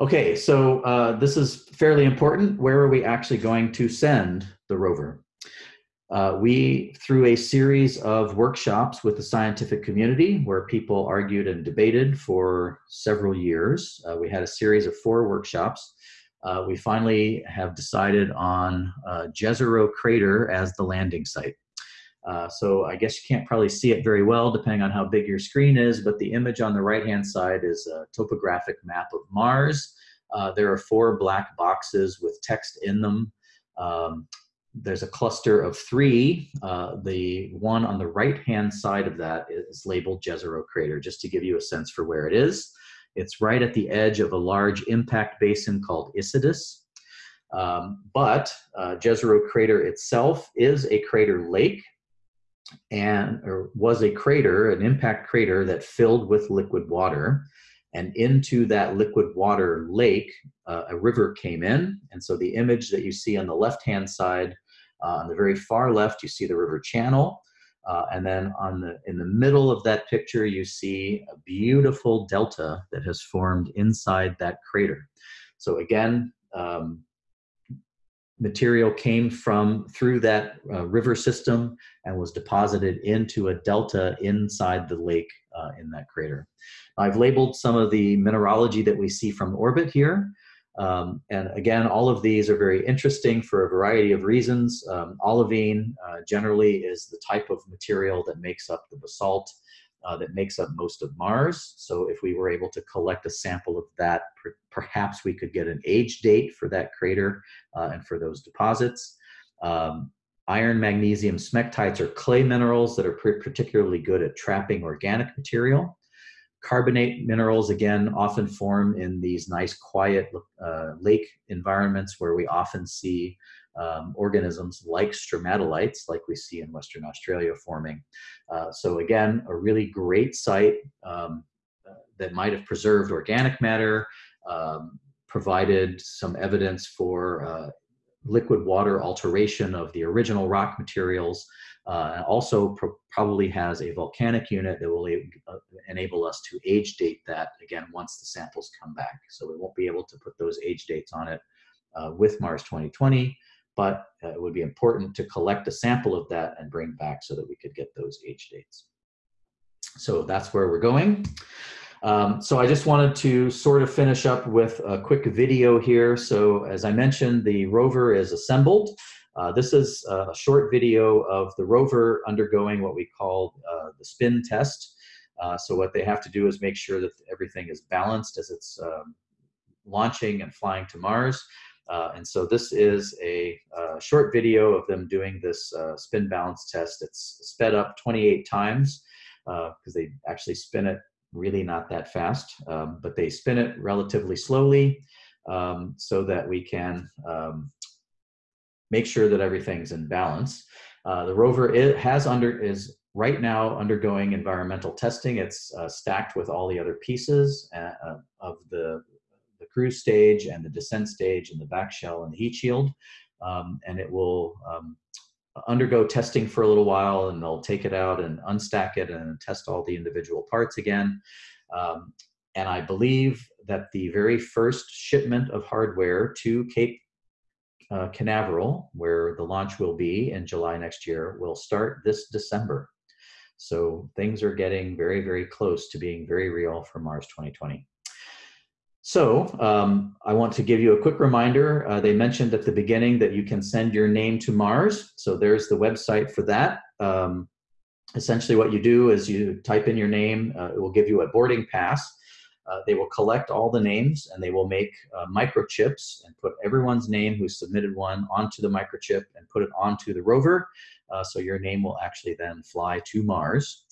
Okay, so uh, this is fairly important. Where are we actually going to send the rover? Uh, we, through a series of workshops with the scientific community where people argued and debated for several years, uh, we had a series of four workshops. Uh, we finally have decided on uh, Jezero Crater as the landing site. Uh, so I guess you can't probably see it very well depending on how big your screen is, but the image on the right-hand side is a topographic map of Mars. Uh, there are four black boxes with text in them. Um, there's a cluster of three. Uh, the one on the right-hand side of that is labeled Jezero Crater, just to give you a sense for where it is. It's right at the edge of a large impact basin called Isidis. Um, but uh, Jezero Crater itself is a crater lake and or was a crater, an impact crater that filled with liquid water. And into that liquid water lake, uh, a river came in. And so the image that you see on the left-hand side, uh, on the very far left, you see the river channel. Uh, and then on the in the middle of that picture, you see a beautiful delta that has formed inside that crater. So again, um, material came from through that uh, river system and was deposited into a delta inside the lake uh, in that crater. I've labeled some of the mineralogy that we see from orbit here. Um, and again, all of these are very interesting for a variety of reasons. Um, olivine uh, generally is the type of material that makes up the basalt uh, that makes up most of Mars. So if we were able to collect a sample of that, per perhaps we could get an age date for that crater uh, and for those deposits. Um, iron, magnesium, smectites are clay minerals that are particularly good at trapping organic material. Carbonate minerals, again, often form in these nice quiet uh, lake environments where we often see um, organisms like stromatolites, like we see in Western Australia forming. Uh, so again, a really great site um, that might have preserved organic matter, um, provided some evidence for uh, liquid water alteration of the original rock materials, uh, also pro probably has a volcanic unit that will uh, enable us to age date that again once the samples come back. So we won't be able to put those age dates on it uh, with Mars 2020, but uh, it would be important to collect a sample of that and bring back so that we could get those age dates. So that's where we're going. Um, so I just wanted to sort of finish up with a quick video here. So as I mentioned, the rover is assembled. Uh, this is a short video of the rover undergoing what we call uh, the spin test. Uh, so what they have to do is make sure that everything is balanced as it's um, launching and flying to Mars. Uh, and so this is a, a, short video of them doing this uh, spin balance test. It's sped up 28 times because uh, they actually spin it really not that fast, um, but they spin it relatively slowly um, so that we can um, make sure that everything's in balance. Uh, the rover it has under is right now undergoing environmental testing. It's uh, stacked with all the other pieces uh, uh of the cruise stage and the descent stage and the back shell and the heat shield. Um, and it will um, undergo testing for a little while and they'll take it out and unstack it and test all the individual parts again. Um, and I believe that the very first shipment of hardware to Cape uh, Canaveral, where the launch will be in July next year, will start this December. So things are getting very, very close to being very real for Mars 2020. So um, I want to give you a quick reminder. Uh, they mentioned at the beginning that you can send your name to Mars. So there's the website for that. Um, essentially what you do is you type in your name. Uh, it will give you a boarding pass. Uh, they will collect all the names and they will make uh, microchips and put everyone's name who submitted one onto the microchip and put it onto the rover. Uh, so your name will actually then fly to Mars.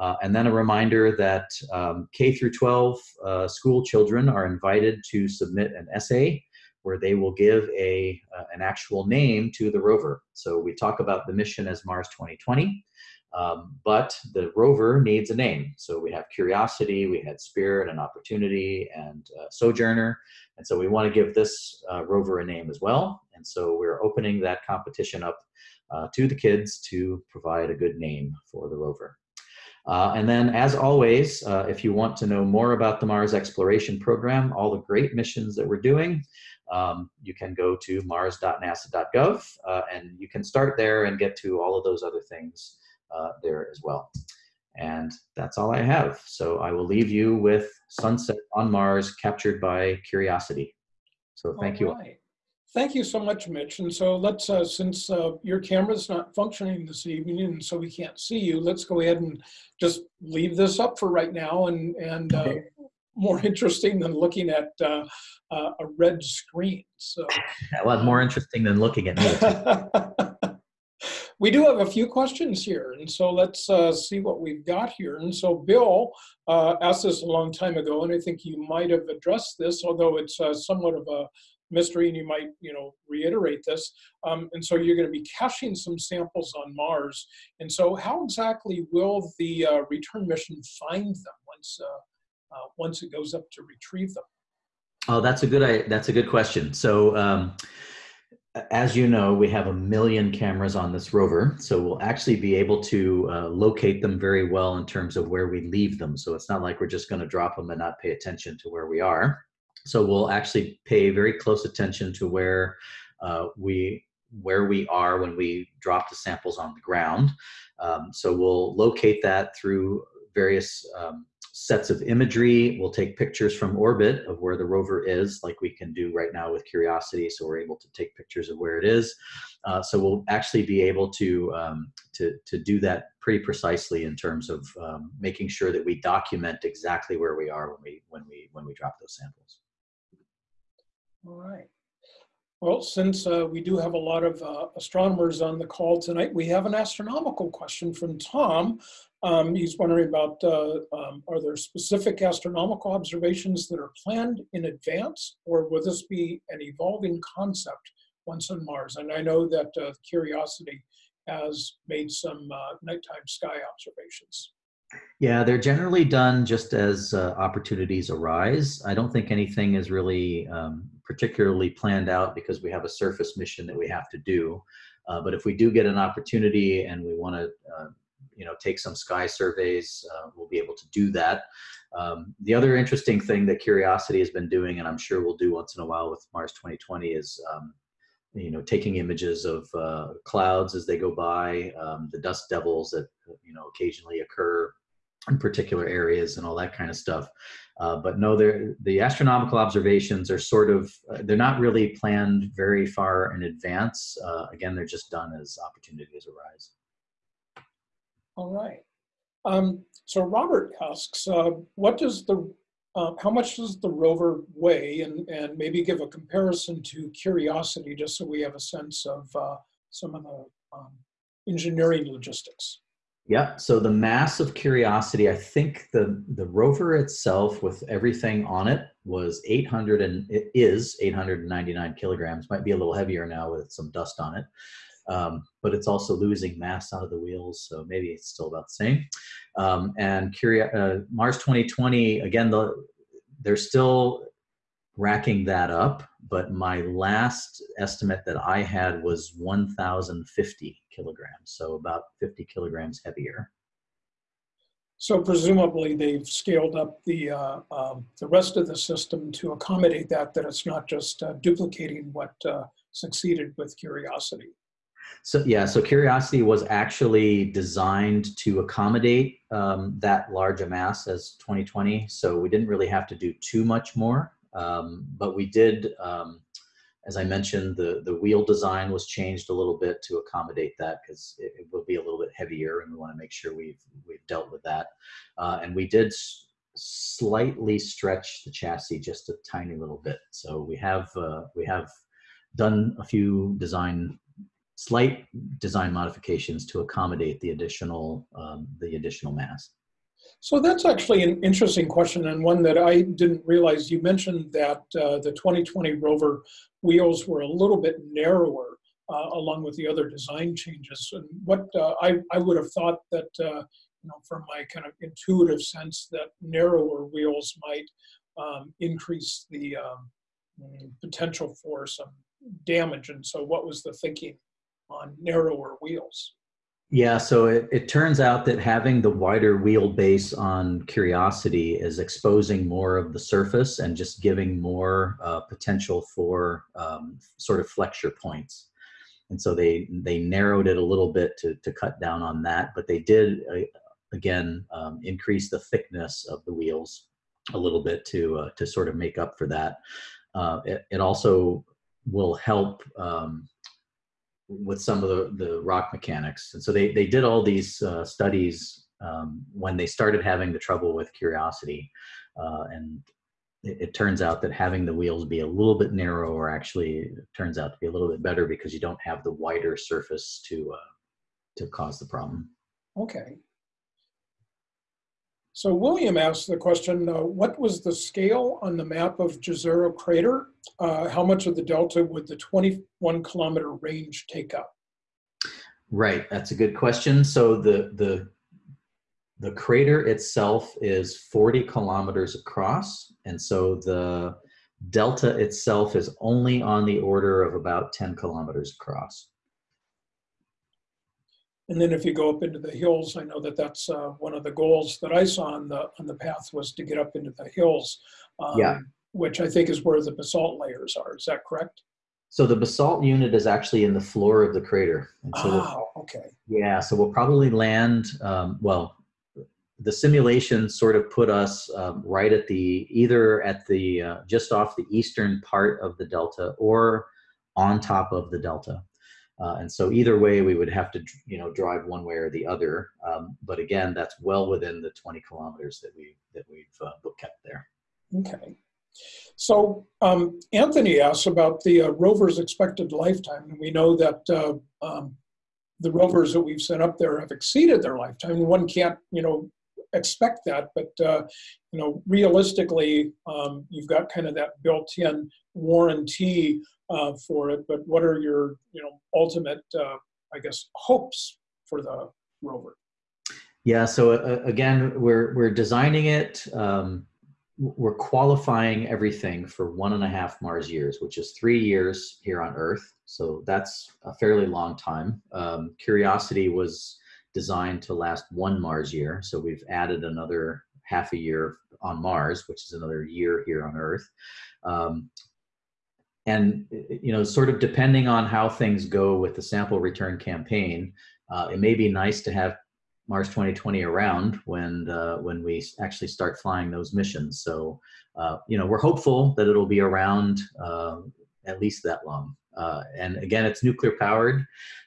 Uh, and then a reminder that um, K through 12 uh, school children are invited to submit an essay where they will give a, uh, an actual name to the rover. So we talk about the mission as Mars 2020, um, but the rover needs a name. So we have Curiosity, we had Spirit and Opportunity and uh, Sojourner. And so we want to give this uh, rover a name as well. And so we're opening that competition up uh, to the kids to provide a good name for the rover. Uh, and then, as always, uh, if you want to know more about the Mars Exploration Program, all the great missions that we're doing, um, you can go to mars.nasa.gov uh, and you can start there and get to all of those other things uh, there as well. And that's all I have. So I will leave you with Sunset on Mars captured by Curiosity. So thank All you. right. Thank you so much, Mitch. And so let's, uh, since uh, your camera's not functioning this evening and so we can't see you, let's go ahead and just leave this up for right now and, and uh, more interesting than looking at uh, uh, a red screen. So Well, more interesting than looking at me. we do have a few questions here, and so let's uh, see what we've got here. And so Bill uh, asked this a long time ago, and I think you might have addressed this, although it's uh, somewhat of a mystery, and you might, you know, reiterate this. Um, and so you're going to be caching some samples on Mars. And so, how exactly will the uh, return mission find them once uh, uh, once it goes up to retrieve them? Oh, that's a good. I, that's a good question. So, um, as you know, we have a million cameras on this rover, so we'll actually be able to uh, locate them very well in terms of where we leave them. So it's not like we're just going to drop them and not pay attention to where we are. So we'll actually pay very close attention to where uh, we where we are when we drop the samples on the ground. Um, so we'll locate that through various um, sets of imagery. We'll take pictures from orbit of where the rover is, like we can do right now with Curiosity. So we're able to take pictures of where it is. Uh, so we'll actually be able to, um, to, to do that pretty precisely in terms of um, making sure that we document exactly where we are when we, when we, when we drop those samples. All right. Well, since uh, we do have a lot of uh, astronomers on the call tonight, we have an astronomical question from Tom. Um, he's wondering about, uh, um, are there specific astronomical observations that are planned in advance, or will this be an evolving concept once on Mars? And I know that uh, Curiosity has made some uh, nighttime sky observations. Yeah, they're generally done just as uh, opportunities arise. I don't think anything is really um, particularly planned out because we have a surface mission that we have to do. Uh, but if we do get an opportunity and we want to, uh, you know, take some sky surveys, uh, we'll be able to do that. Um, the other interesting thing that Curiosity has been doing, and I'm sure we'll do once in a while with Mars 2020, is um, you know taking images of uh, clouds as they go by, um, the dust devils that you know occasionally occur in particular areas and all that kind of stuff. Uh, but no, the astronomical observations are sort of, uh, they're not really planned very far in advance. Uh, again, they're just done as opportunities arise. All right. Um, so Robert asks, uh, what does the, uh, how much does the rover weigh? And, and maybe give a comparison to Curiosity, just so we have a sense of some of the um, engineering logistics. Yeah, so the mass of Curiosity, I think the, the rover itself with everything on it was 800 and it is 899 kilograms, might be a little heavier now with some dust on it. Um, but it's also losing mass out of the wheels, so maybe it's still about the same. Um, and Curio- uh, Mars 2020, again, the, they're still racking that up, but my last estimate that I had was 1,050 kilograms, so about 50 kilograms heavier. So presumably they've scaled up the, uh, um, the rest of the system to accommodate that, that it's not just uh, duplicating what uh, succeeded with Curiosity. So yeah, so Curiosity was actually designed to accommodate um, that large a mass as 2020. So we didn't really have to do too much more, um, but we did, um, as I mentioned, the, the wheel design was changed a little bit to accommodate that because it, it, will be a little bit heavier and we want to make sure we've, we've dealt with that. Uh, and we did slightly stretch the chassis just a tiny little bit. So we have, uh, we have done a few design slight design modifications to accommodate the additional um, the additional mass. So that's actually an interesting question and one that I didn't realize. You mentioned that uh, the 2020 rover wheels were a little bit narrower uh, along with the other design changes. And what uh, I, I would have thought that, uh, you know, from my kind of intuitive sense that narrower wheels might um, increase the um, potential for some damage. And so what was the thinking on narrower wheels? Yeah, so it, it turns out that having the wider wheelbase on Curiosity is exposing more of the surface and just giving more uh, potential for um, sort of flexure points. And so they they narrowed it a little bit to, to cut down on that, but they did, uh, again, um, increase the thickness of the wheels a little bit to, uh, to sort of make up for that. Uh, it, it also will help um, with some of the, the rock mechanics. And so they, they did all these uh, studies um, when they started having the trouble with Curiosity. Uh, and it, it, turns out that having the wheels be a little bit narrower actually turns out to be a little bit better because you don't have the wider surface to, uh, to cause the problem. Okay. So William asked the question, uh, what was the scale on the map of Jezero crater? Uh, how much of the delta would the 21 kilometer range take up? Right, that's a good question. So the, the, the crater itself is 40 kilometers across. And so the delta itself is only on the order of about 10 kilometers across. And then if you go up into the hills, I know that that's uh, one of the goals that I saw on the on the path was to get up into the hills. Um, yeah. Which I think is where the basalt layers are. Is that correct? So the basalt unit is actually in the floor of the crater. And so oh, okay. Yeah, so we'll probably land, um, well, the simulation sort of put us um, right at the, either at the, uh, just off the eastern part of the delta or on top of the delta. Uh, and so either way, we would have to, you know, drive one way or the other. Um, but again, that's well within the 20 kilometers that we that we've uh, kept there. Okay. So um, Anthony asks about the uh, rover's expected lifetime, and we know that uh, um, the rovers that we've sent up there have exceeded their lifetime. One can't, you know, expect that, but uh, you know, realistically, um, you've got kind of that built-in warranty uh, for it, but what are your, you know, ultimate, uh, I guess, hopes for the rover? Yeah, so uh, again, we're, we're designing it, um, we're qualifying everything for one and a half Mars years, which is three years here on Earth. So that's a fairly long time. Um, Curiosity was designed to last one Mars year. So we've added another half a year on Mars, which is another year here on Earth. Um, and you know sort of depending on how things go with the sample return campaign uh, it may be nice to have mars 2020 around when uh, when we actually start flying those missions. So uh, you know we're hopeful that it'll be around uh, at least that long. Uh, and again it's nuclear powered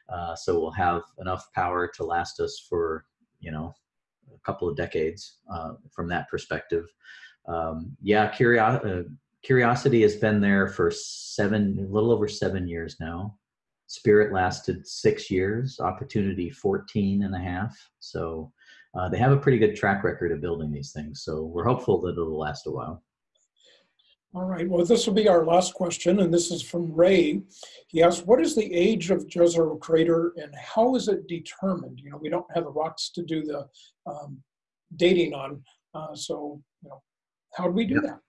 uh, so we'll have enough power to last us for you know a couple of decades from that perspective. Um, yeah curiosity Curiosity has been there for seven, a little over seven years now. Spirit lasted six years, Opportunity 14 and a half. So uh, they have a pretty good track record of building these things. So we're hopeful that it'll last a while. All right, well, this will be our last question, and this is from Ray. He asks, what is the age of Jezero crater and how is it determined? You know, we don't have the rocks to do the um, dating on, uh, so, you know, how do we do yep. that?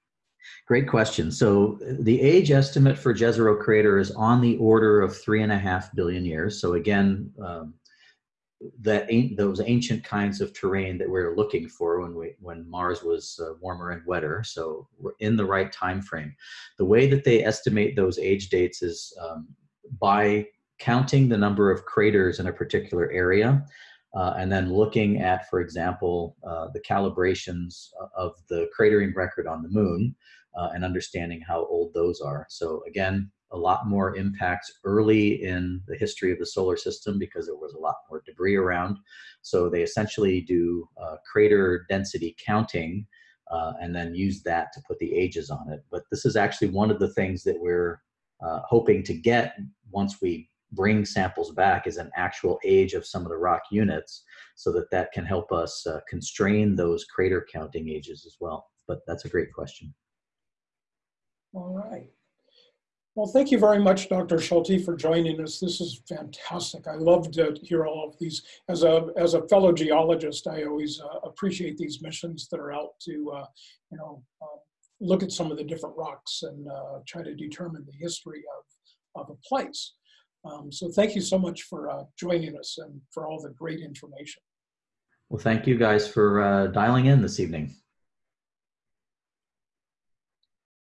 Great question. So the age estimate for Jezero crater is on the order of three and a half billion years. So again, um, that those ancient kinds of terrain that we are looking for when we when Mars was uh, warmer and wetter. So we're in the right time frame. The way that they estimate those age dates is um, by counting the number of craters in a particular area. Uh, and then looking at, for example, uh, the calibrations of the cratering record on the moon uh, and understanding how old those are. So again, a lot more impacts early in the history of the solar system because there was a lot more debris around. So they essentially do uh, crater density counting uh, and then use that to put the ages on it. But this is actually one of the things that we're uh, hoping to get once we bring samples back is an actual age of some of the rock units so that that can help us uh, constrain those crater counting ages as well. But that's a great question. All right. Well, thank you very much, Dr. Schulte, for joining us. This is fantastic. I love to hear all of these. As a, as a fellow geologist, I always uh, appreciate these missions that are out to, uh, you know, uh, look at some of the different rocks and uh, try to determine the history of, of a place. Um, so thank you so much for uh, joining us and for all the great information. Well, thank you guys for uh, dialing in this evening.